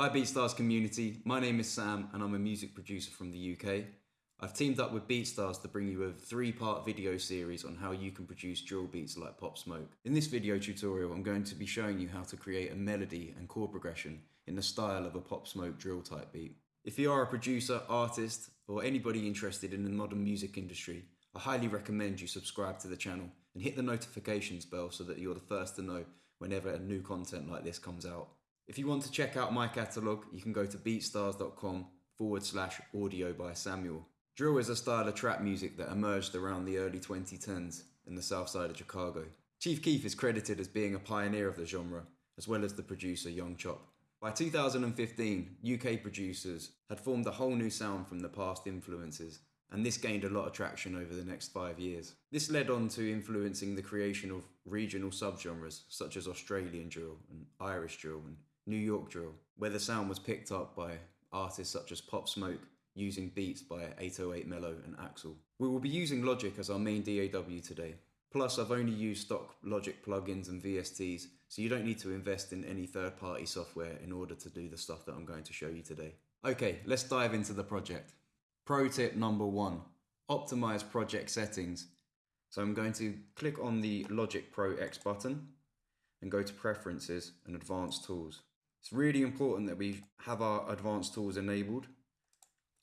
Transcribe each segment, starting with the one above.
Hi BeatStars community, my name is Sam and I'm a music producer from the UK. I've teamed up with BeatStars to bring you a three-part video series on how you can produce drill beats like Pop Smoke. In this video tutorial I'm going to be showing you how to create a melody and chord progression in the style of a Pop Smoke drill type beat. If you are a producer, artist or anybody interested in the modern music industry, I highly recommend you subscribe to the channel and hit the notifications bell so that you're the first to know whenever a new content like this comes out. If you want to check out my catalogue, you can go to beatstars.com forward slash audio by Samuel. Drill is a style of trap music that emerged around the early 2010s in the south side of Chicago. Chief Keef is credited as being a pioneer of the genre, as well as the producer Young Chop. By 2015, UK producers had formed a whole new sound from the past influences, and this gained a lot of traction over the next five years. This led on to influencing the creation of regional subgenres such as Australian drill and Irish drill and New York drill, where the sound was picked up by artists such as Pop Smoke using beats by 808 Melo and AXL. We will be using Logic as our main DAW today. Plus, I've only used stock Logic plugins and VSTs, so you don't need to invest in any third party software in order to do the stuff that I'm going to show you today. Okay, let's dive into the project. Pro tip number one optimize project settings. So I'm going to click on the Logic Pro X button and go to Preferences and Advanced Tools. It's really important that we have our advanced tools enabled.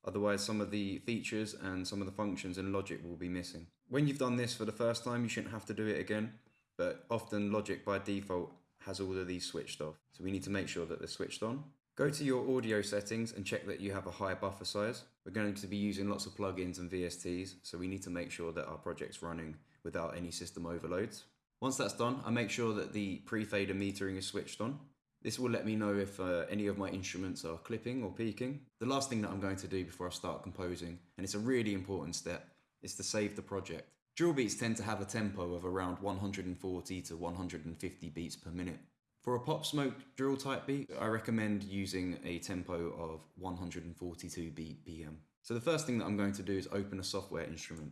Otherwise, some of the features and some of the functions in Logic will be missing. When you've done this for the first time, you shouldn't have to do it again, but often Logic by default has all of these switched off. So we need to make sure that they're switched on. Go to your audio settings and check that you have a high buffer size. We're going to be using lots of plugins and VSTs, so we need to make sure that our project's running without any system overloads. Once that's done, I make sure that the pre-fader metering is switched on. This will let me know if uh, any of my instruments are clipping or peaking. The last thing that I'm going to do before I start composing, and it's a really important step, is to save the project. Drill beats tend to have a tempo of around 140 to 150 beats per minute. For a pop smoke drill type beat, I recommend using a tempo of 142 BPM. So the first thing that I'm going to do is open a software instrument.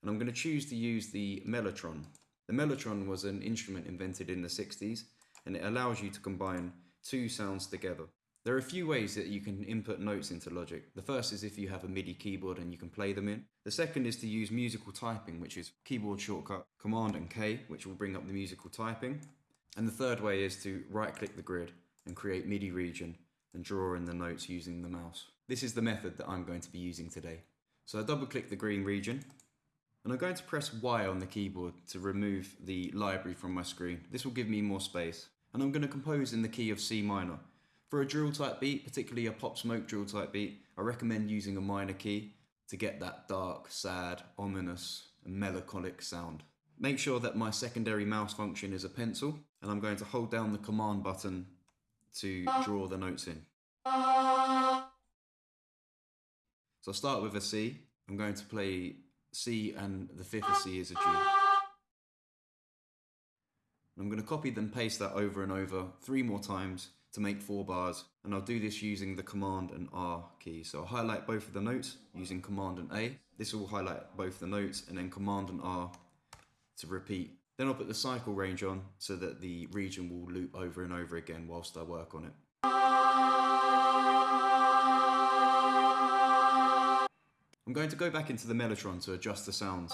And I'm going to choose to use the Mellotron. The Mellotron was an instrument invented in the 60s and it allows you to combine two sounds together. There are a few ways that you can input notes into Logic. The first is if you have a MIDI keyboard and you can play them in. The second is to use musical typing, which is keyboard shortcut Command and K, which will bring up the musical typing. And the third way is to right click the grid and create MIDI region and draw in the notes using the mouse. This is the method that I'm going to be using today. So I double click the green region and I'm going to press Y on the keyboard to remove the library from my screen. This will give me more space. And I'm going to compose in the key of C minor. For a drill type beat, particularly a pop smoke drill type beat, I recommend using a minor key to get that dark, sad, ominous, and melancholic sound. Make sure that my secondary mouse function is a pencil, and I'm going to hold down the command button to draw the notes in. So I'll start with a C. I'm going to play C and the fifth of C is a G. I'm going to copy then paste that over and over three more times to make four bars and I'll do this using the command and R key. So I'll highlight both of the notes using command and A. This will highlight both the notes and then command and R to repeat. Then I'll put the cycle range on so that the region will loop over and over again whilst I work on it. I'm going to go back into the Mellotron to adjust the sounds.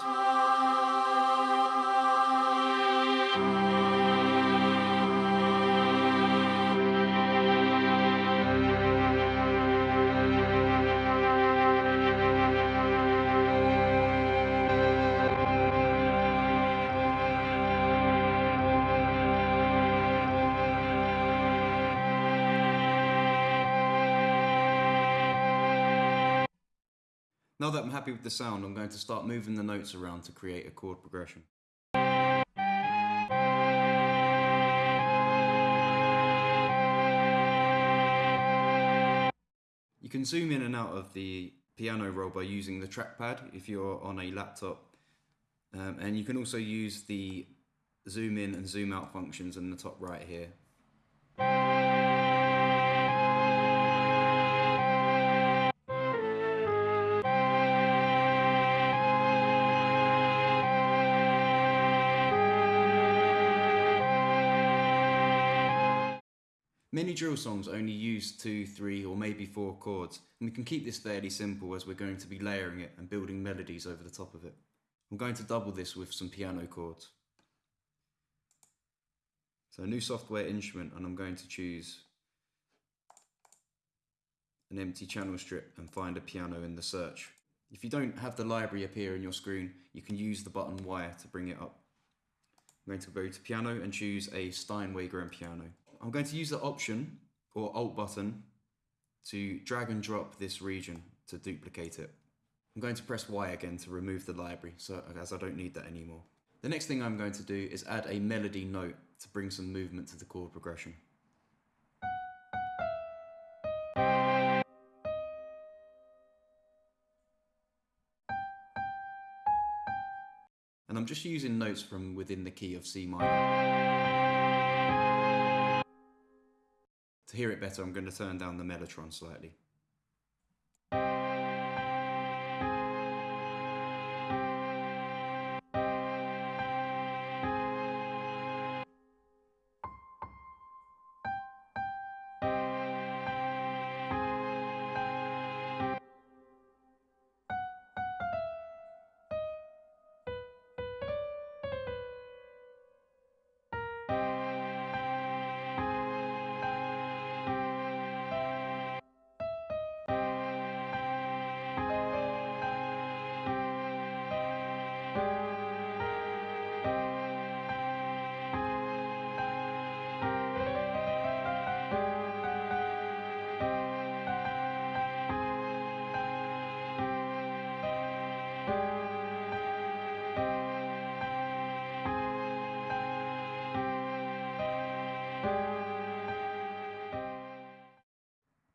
Now that I'm happy with the sound, I'm going to start moving the notes around to create a chord progression. You can zoom in and out of the piano roll by using the trackpad if you're on a laptop. Um, and you can also use the zoom in and zoom out functions in the top right here. Many drill songs only use two, three, or maybe four chords, and we can keep this fairly simple as we're going to be layering it and building melodies over the top of it. I'm going to double this with some piano chords. So a new software instrument and I'm going to choose an empty channel strip and find a piano in the search. If you don't have the library appear in your screen, you can use the button Y to bring it up. I'm going to go to piano and choose a Steinway grand piano. I'm going to use the option or alt button to drag and drop this region to duplicate it. I'm going to press Y again to remove the library so as I don't need that anymore. The next thing I'm going to do is add a melody note to bring some movement to the chord progression. And I'm just using notes from within the key of C minor. Hear it better, I'm going to turn down the mellotron slightly.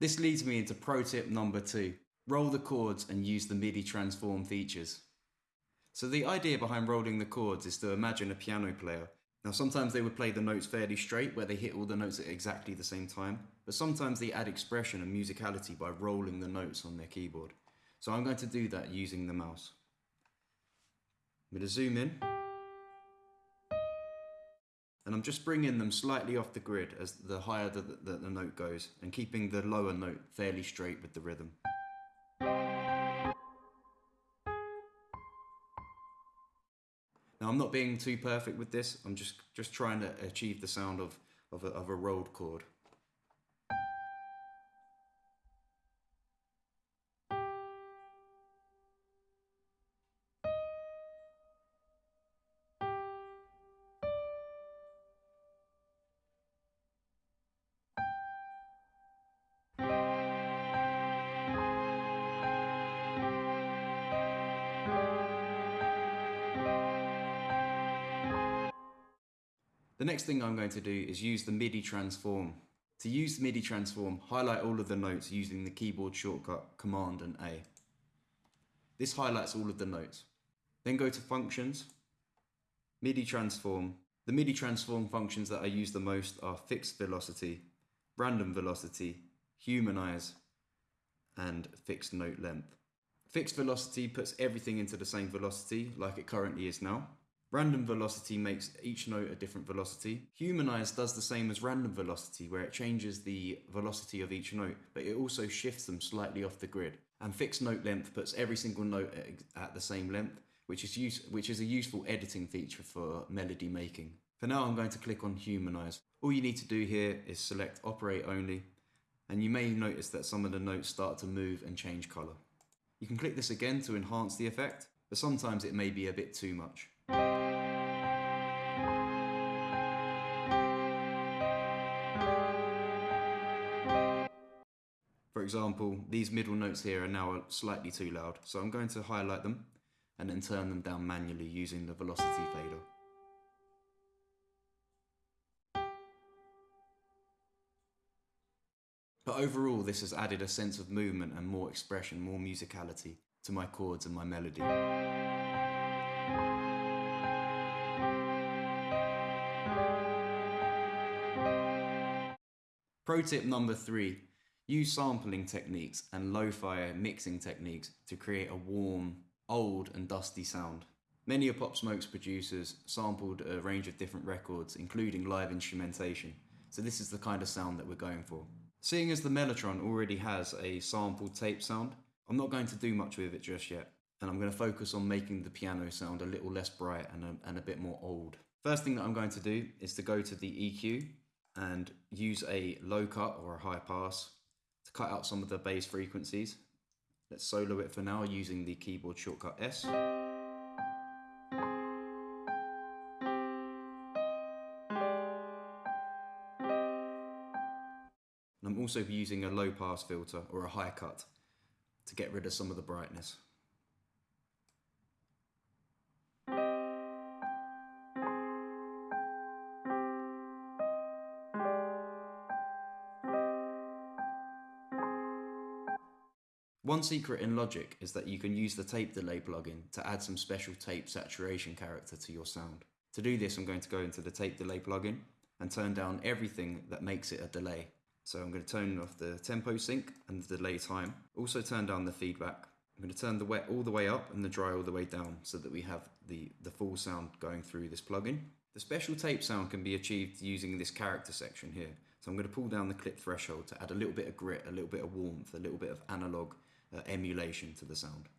This leads me into pro tip number two. Roll the chords and use the MIDI transform features. So the idea behind rolling the chords is to imagine a piano player. Now sometimes they would play the notes fairly straight where they hit all the notes at exactly the same time, but sometimes they add expression and musicality by rolling the notes on their keyboard. So I'm going to do that using the mouse. I'm going to zoom in and I'm just bringing them slightly off the grid as the higher the, the, the, note goes and keeping the lower note fairly straight with the rhythm. Now I'm not being too perfect with this, I'm just, just trying to achieve the sound of, of, a, of a rolled chord. The next thing I'm going to do is use the MIDI transform. To use the MIDI transform, highlight all of the notes using the keyboard shortcut Command and A. This highlights all of the notes. Then go to Functions, MIDI transform. The MIDI transform functions that I use the most are fixed velocity, random velocity, humanize, and fixed note length. Fixed velocity puts everything into the same velocity like it currently is now. Random velocity makes each note a different velocity. Humanize does the same as random velocity, where it changes the velocity of each note, but it also shifts them slightly off the grid. And fixed note length puts every single note at the same length, which is, use, which is a useful editing feature for melody making. For now, I'm going to click on Humanize. All you need to do here is select Operate Only, and you may notice that some of the notes start to move and change colour. You can click this again to enhance the effect, but sometimes it may be a bit too much. For example, these middle notes here are now slightly too loud, so I'm going to highlight them and then turn them down manually using the velocity fader. But overall, this has added a sense of movement and more expression, more musicality to my chords and my melody. Pro tip number three, use sampling techniques and lo-fi mixing techniques to create a warm, old and dusty sound. Many of Pop Smoke's producers sampled a range of different records, including live instrumentation, So this is the kind of sound that we're going for. Seeing as the Mellotron already has a sampled tape sound, I'm not going to do much with it just yet. And I'm going to focus on making the piano sound a little less bright and a, and a bit more old. First thing that I'm going to do is to go to the EQ and use a low cut or a high pass to cut out some of the bass frequencies. Let's solo it for now using the keyboard shortcut S. And I'm also using a low pass filter or a high cut to get rid of some of the brightness. One secret in Logic is that you can use the tape delay plugin to add some special tape saturation character to your sound. To do this I'm going to go into the tape delay plugin and turn down everything that makes it a delay. So I'm going to turn off the tempo sync and the delay time. Also turn down the feedback. I'm going to turn the wet all the way up and the dry all the way down so that we have the, the full sound going through this plugin. The special tape sound can be achieved using this character section here. So I'm going to pull down the clip threshold to add a little bit of grit, a little bit of warmth, a little bit of analog uh, emulation to the sound.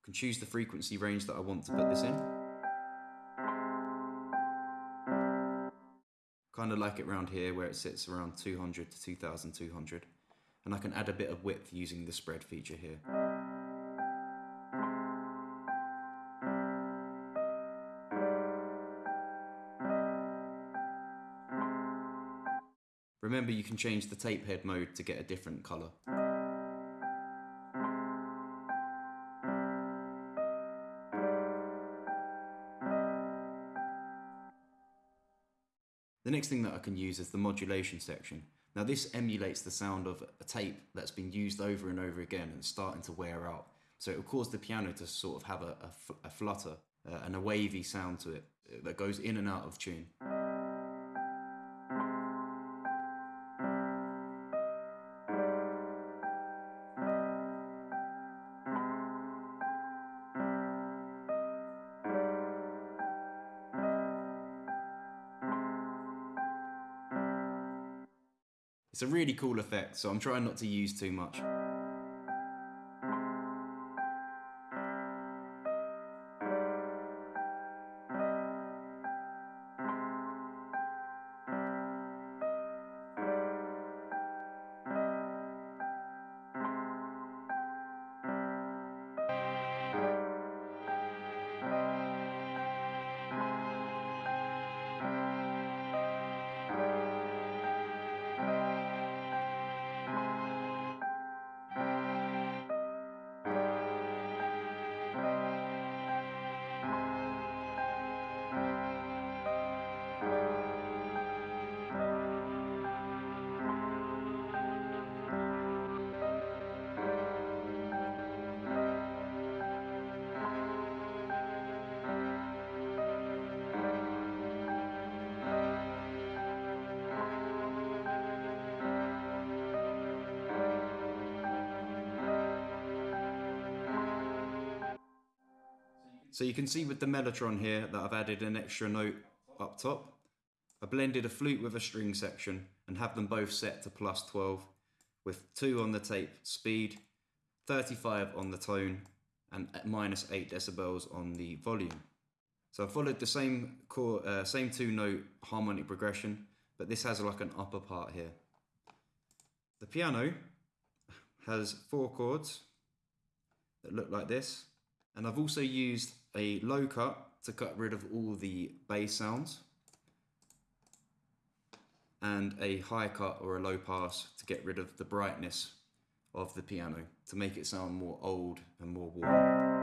I can choose the frequency range that I want to put this in. Kind of like it around here where it sits around 200 to 2200 and I can add a bit of width using the spread feature here. Can change the tape head mode to get a different colour. The next thing that I can use is the modulation section. Now this emulates the sound of a tape that's been used over and over again and starting to wear out. So it will cause the piano to sort of have a, a, a flutter uh, and a wavy sound to it uh, that goes in and out of tune. Cool effect, so I'm trying not to use too much. So you can see with the Mellotron here that I've added an extra note up top. I blended a flute with a string section and have them both set to plus 12 with 2 on the tape speed, 35 on the tone and minus 8 decibels on the volume. So I followed the same chord, uh, same two note harmonic progression, but this has like an upper part here. The piano has four chords that look like this. And I've also used a low cut to cut rid of all the bass sounds and a high cut or a low pass to get rid of the brightness of the piano to make it sound more old and more warm.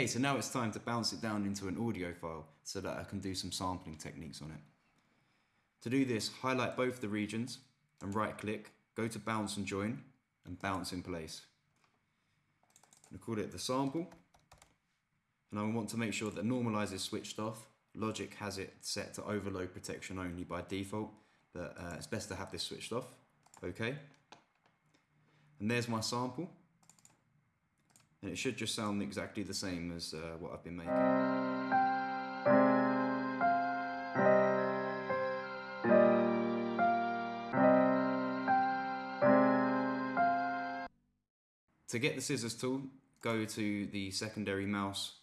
Okay, so now it's time to bounce it down into an audio file so that I can do some sampling techniques on it. To do this, highlight both the regions and right click, go to bounce and join and bounce in place. I'm call it the sample and I want to make sure that normalize is switched off Logic has it set to overload protection only by default, but uh, it's best to have this switched off. Okay. And there's my sample. And it should just sound exactly the same as uh, what I've been making. To get the scissors tool, go to the secondary mouse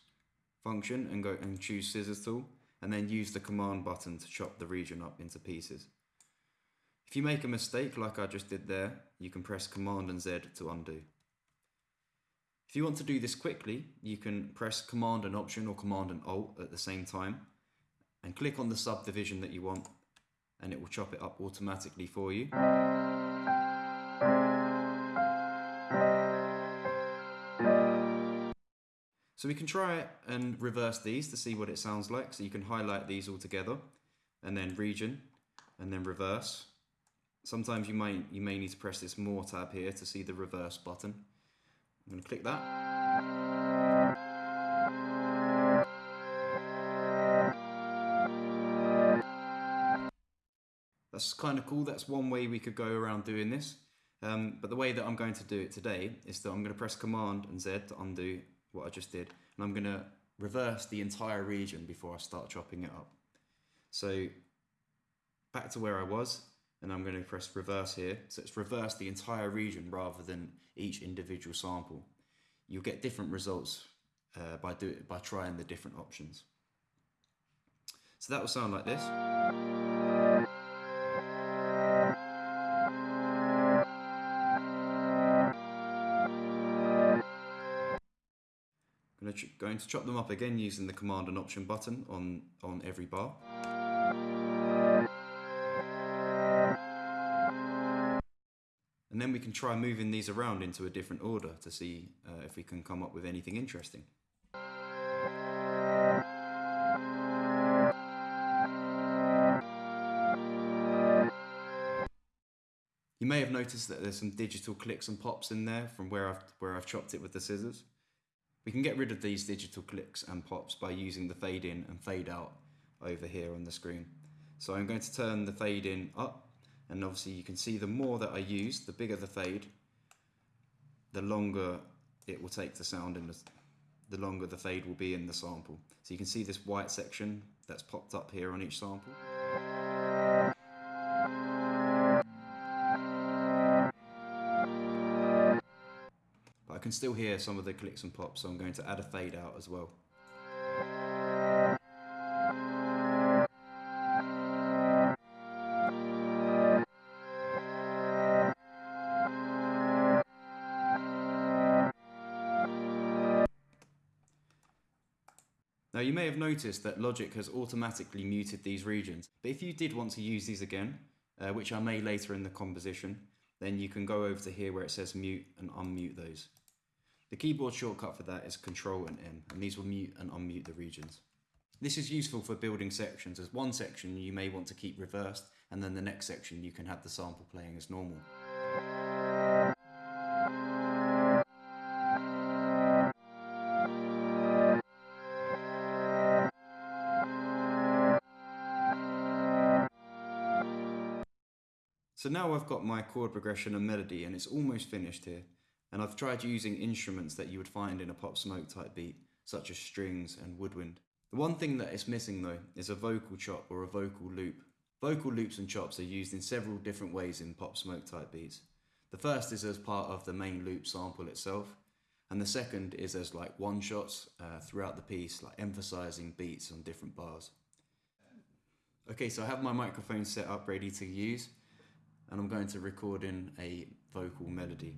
function and go and choose scissors tool and then use the command button to chop the region up into pieces. If you make a mistake like I just did there, you can press command and Z to undo. If you want to do this quickly, you can press command and option or command and alt at the same time and click on the subdivision that you want and it will chop it up automatically for you. So we can try it and reverse these to see what it sounds like. So you can highlight these all together and then region and then reverse. Sometimes you may, you may need to press this more tab here to see the reverse button. I'm going to click that. That's kind of cool. That's one way we could go around doing this. Um, but the way that I'm going to do it today is that I'm going to press Command and Z to undo what I just did. And I'm going to reverse the entire region before I start chopping it up. So back to where I was, and I'm going to press reverse here. So it's reverse the entire region rather than each individual sample. You'll get different results uh, by, do by trying the different options. So that will sound like this. I'm going to chop them up again using the command and option button on, on every bar. And then we can try moving these around into a different order to see uh, if we can come up with anything interesting. You may have noticed that there's some digital clicks and pops in there from where I've, where I've chopped it with the scissors. We can get rid of these digital clicks and pops by using the fade in and fade out over here on the screen. So I'm going to turn the fade in up and obviously you can see the more that I use, the bigger the fade, the longer it will take the sound in the, the longer the fade will be in the sample. So you can see this white section that's popped up here on each sample. But I can still hear some of the clicks and pops, so I'm going to add a fade out as well. May have noticed that Logic has automatically muted these regions, but if you did want to use these again, uh, which I may later in the composition, then you can go over to here where it says mute and unmute those. The keyboard shortcut for that is Control and M, and these will mute and unmute the regions. This is useful for building sections, as one section you may want to keep reversed, and then the next section you can have the sample playing as normal. So now I've got my chord progression and melody and it's almost finished here. And I've tried using instruments that you would find in a pop smoke type beat, such as strings and woodwind. The one thing that is missing though is a vocal chop or a vocal loop. Vocal loops and chops are used in several different ways in pop smoke type beats. The first is as part of the main loop sample itself, and the second is as like one shots uh, throughout the piece, like emphasizing beats on different bars. Okay, so I have my microphone set up ready to use and I'm going to record in a vocal melody.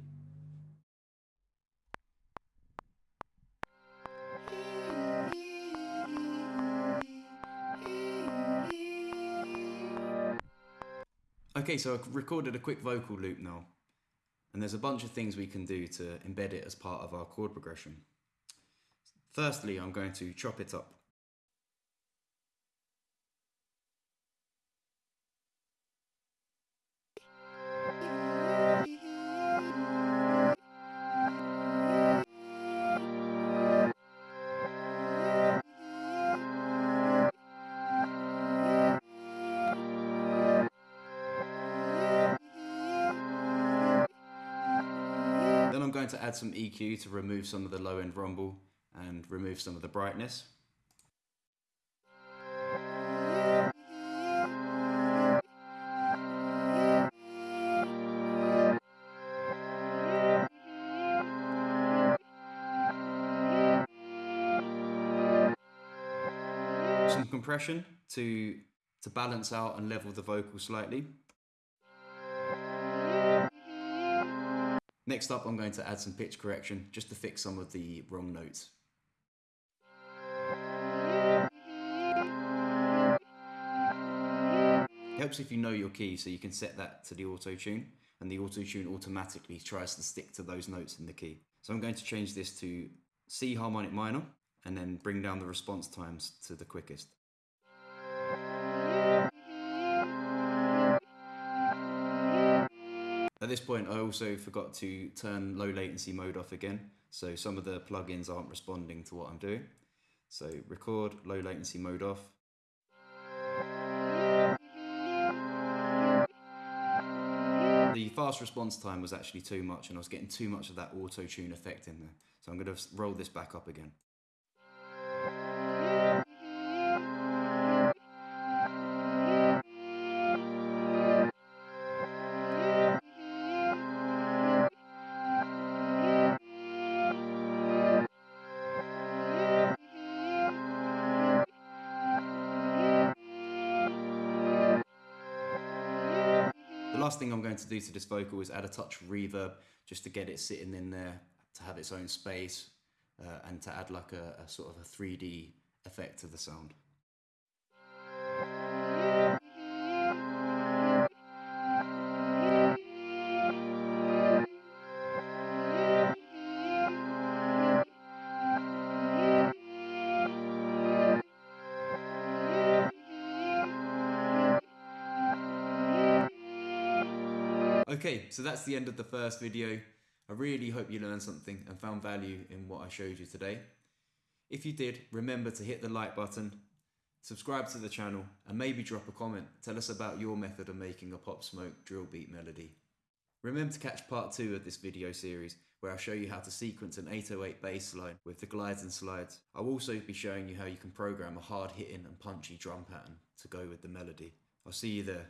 Okay, so I've recorded a quick vocal loop now, and there's a bunch of things we can do to embed it as part of our chord progression. Firstly, I'm going to chop it up. Going to add some EQ to remove some of the low end rumble and remove some of the brightness. Some compression to, to balance out and level the vocal slightly. Next up, I'm going to add some pitch correction just to fix some of the wrong notes. It helps if you know your key so you can set that to the auto tune and the auto tune automatically tries to stick to those notes in the key. So I'm going to change this to C harmonic minor and then bring down the response times to the quickest. At this point, I also forgot to turn low latency mode off again, so some of the plugins aren't responding to what I'm doing. So record low latency mode off. The fast response time was actually too much and I was getting too much of that auto tune effect in there. So I'm going to roll this back up again. Last thing I'm going to do to this vocal is add a touch reverb just to get it sitting in there, to have its own space, uh, and to add like a, a sort of a 3D effect to the sound. Okay, so that's the end of the first video. I really hope you learned something and found value in what I showed you today. If you did, remember to hit the like button, subscribe to the channel, and maybe drop a comment. Tell us about your method of making a Pop Smoke drill beat melody. Remember to catch part two of this video series where I'll show you how to sequence an 808 bass line with the glides and slides. I'll also be showing you how you can program a hard hitting and punchy drum pattern to go with the melody. I'll see you there.